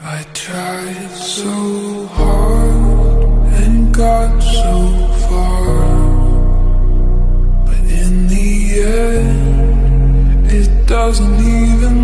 I tried so hard and got so far, but in the end, it doesn't even.